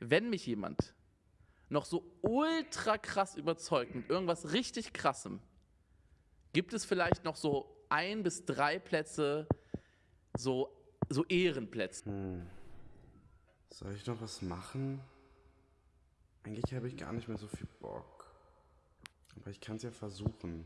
wenn mich jemand noch so ultra krass überzeugt mit irgendwas richtig krassem, gibt es vielleicht noch so ein bis drei Plätze, so, so Ehrenplätze. Hm. Soll ich noch was machen? Eigentlich habe ich gar nicht mehr so viel Bock. Aber ich kann es ja versuchen.